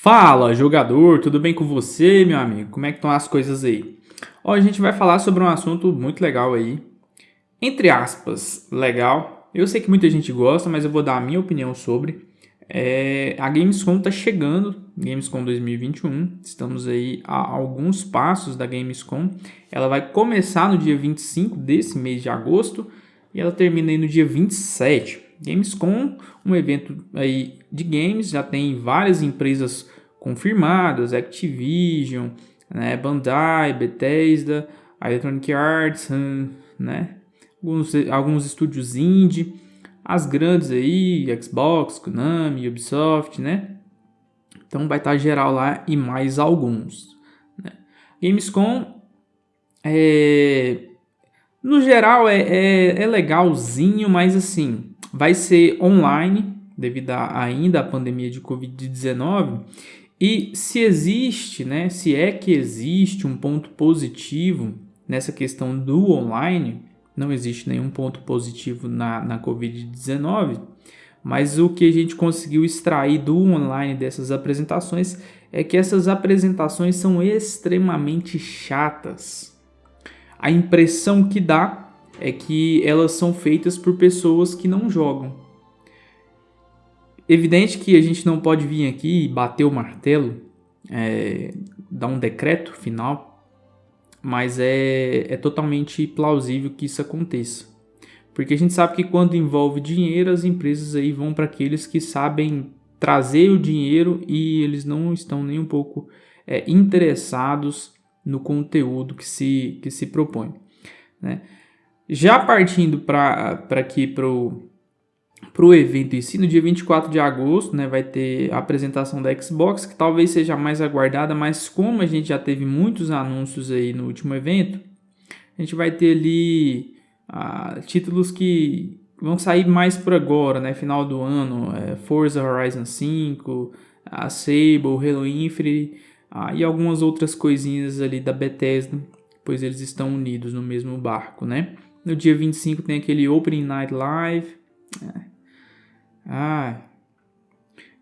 Fala, jogador, tudo bem com você, meu amigo? Como é que estão as coisas aí? Hoje a gente vai falar sobre um assunto muito legal aí. Entre aspas, legal. Eu sei que muita gente gosta, mas eu vou dar a minha opinião sobre. É, a Gamescom está chegando, Gamescom 2021. Estamos aí a alguns passos da Gamescom. Ela vai começar no dia 25 desse mês de agosto e ela termina aí no dia 27. Gamescom, um evento aí de games, já tem várias empresas confirmadas, Activision, né, Bandai, Bethesda, Electronic Arts, hum, né, alguns, alguns estúdios indie, as grandes aí, Xbox, Konami, Ubisoft, né, então vai estar geral lá e mais alguns. Né. Gamescom é, no geral é, é, é legalzinho, mas assim, vai ser online, devido a, ainda à pandemia de Covid-19. E se existe, né, se é que existe um ponto positivo nessa questão do online, não existe nenhum ponto positivo na, na Covid-19, mas o que a gente conseguiu extrair do online dessas apresentações é que essas apresentações são extremamente chatas. A impressão que dá é que elas são feitas por pessoas que não jogam. Evidente que a gente não pode vir aqui e bater o martelo, é, dar um decreto final, mas é, é totalmente plausível que isso aconteça. Porque a gente sabe que quando envolve dinheiro, as empresas aí vão para aqueles que sabem trazer o dinheiro e eles não estão nem um pouco é, interessados no conteúdo que se, que se propõe. Né? Já partindo para aqui para o evento em si, no dia 24 de agosto, né, vai ter a apresentação da Xbox, que talvez seja mais aguardada, mas como a gente já teve muitos anúncios aí no último evento, a gente vai ter ali ah, títulos que vão sair mais por agora, né, final do ano, é, Forza Horizon 5, a Sable, Halo Infinite ah, e algumas outras coisinhas ali da Bethesda, pois eles estão unidos no mesmo barco, né? No dia 25 tem aquele Opening Night Live. Ah.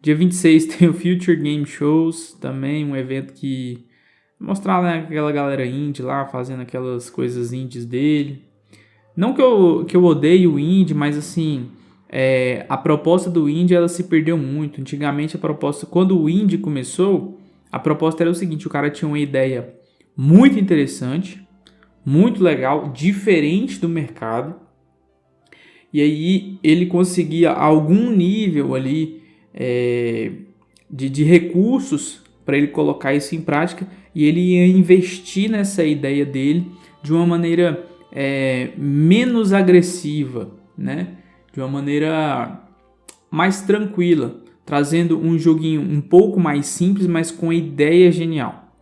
Dia 26 tem o Future Game Shows, também um evento que mostrar né, aquela galera indie lá fazendo aquelas coisas indies dele. Não que eu, que eu odeie o indie, mas assim, é, a proposta do indie ela se perdeu muito. Antigamente a proposta, quando o indie começou, a proposta era o seguinte, o cara tinha uma ideia muito interessante, muito legal, diferente do mercado. E aí ele conseguia algum nível ali é, de, de recursos para ele colocar isso em prática e ele ia investir nessa ideia dele de uma maneira é, menos agressiva, né? de uma maneira mais tranquila, trazendo um joguinho um pouco mais simples, mas com ideia genial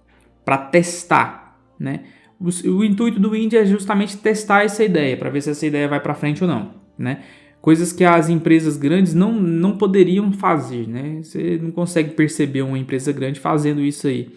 para testar, né? O, intuito do Indie é justamente testar essa ideia, para ver se essa ideia vai para frente ou não, né? Coisas que as empresas grandes não, não poderiam fazer, né? Você não consegue perceber uma empresa grande fazendo isso aí.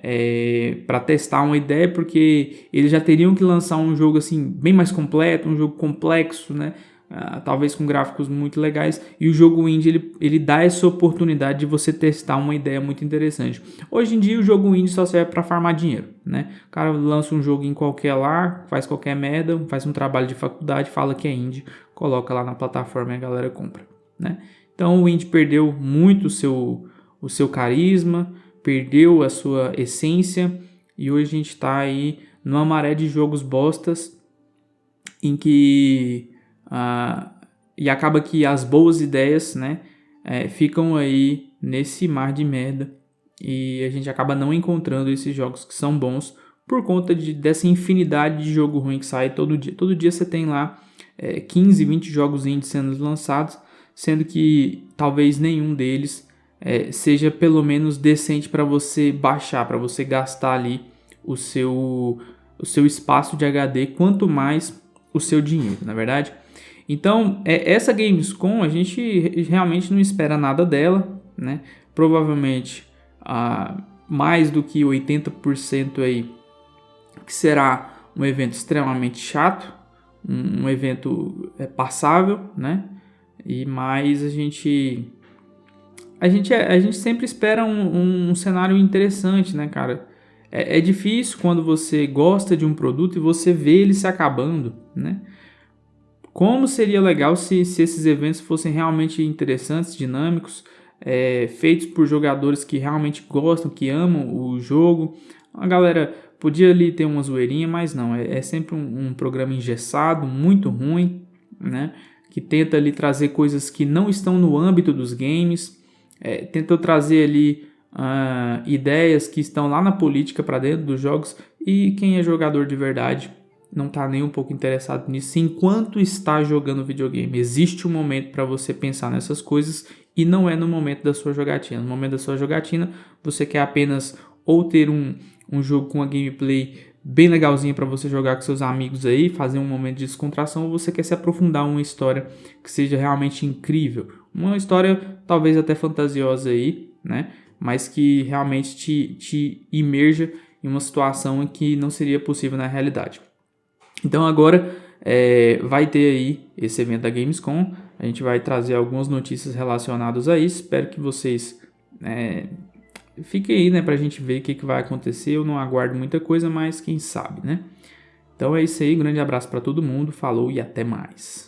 É, para testar uma ideia, porque eles já teriam que lançar um jogo assim bem mais completo, um jogo complexo, né? Uh, talvez com gráficos muito legais, e o jogo indie ele, ele dá essa oportunidade de você testar uma ideia muito interessante. Hoje em dia o jogo indie só serve para farmar dinheiro, né? O cara lança um jogo em qualquer lá, faz qualquer merda, faz um trabalho de faculdade, fala que é indie, coloca lá na plataforma e a galera compra, né? Então o indie perdeu muito o seu, o seu carisma, perdeu a sua essência, e hoje a gente está aí numa maré de jogos bostas em que ah, e acaba que as boas ideias né, é, ficam aí nesse mar de merda e a gente acaba não encontrando esses jogos que são bons por conta de, dessa infinidade de jogo ruim que sai todo dia. Todo dia você tem lá é, 15, 20 jogos indie sendo lançados, sendo que talvez nenhum deles é, seja pelo menos decente para você baixar, para você gastar ali o seu, o seu espaço de HD, quanto mais o seu dinheiro, na é verdade? Então, é, essa Gamescom a gente realmente não espera nada dela, né? Provavelmente ah, mais do que 80% aí que será um evento extremamente chato, um, um evento é, passável, né? E mais a gente a gente, é, a gente sempre espera um, um, cenário interessante, né, cara? É, é, difícil quando você gosta de um produto e você vê ele se acabando, né? Como seria legal se, se esses eventos fossem realmente interessantes, dinâmicos, é, feitos por jogadores que realmente gostam, que amam o jogo. A galera podia ali ter uma zoeirinha, mas não, é, é sempre um, um programa engessado, muito ruim, né? Que tenta ali trazer coisas que não estão no âmbito dos games, é, tenta trazer ali uh, ideias que estão lá na política para dentro dos jogos e quem é jogador de verdade não está nem um pouco interessado nisso enquanto está jogando videogame. Existe um momento para você pensar nessas coisas e não é no momento da sua jogatina. No momento da sua jogatina, você quer apenas ou ter um, um jogo com uma gameplay bem legalzinha para você jogar com seus amigos aí, fazer um momento de descontração, ou você quer se aprofundar uma história que seja realmente incrível. Uma história talvez até fantasiosa aí, né? Mas que realmente te, te imerja em uma situação em que não seria possível na realidade. Então agora é, vai ter aí esse evento da Gamescom. A gente vai trazer algumas notícias relacionadas a isso. Espero que vocês é, fiquem aí, né, para a gente ver o que, que vai acontecer. Eu não aguardo muita coisa, mas quem sabe, né? Então é isso aí. Grande abraço para todo mundo. Falou e até mais.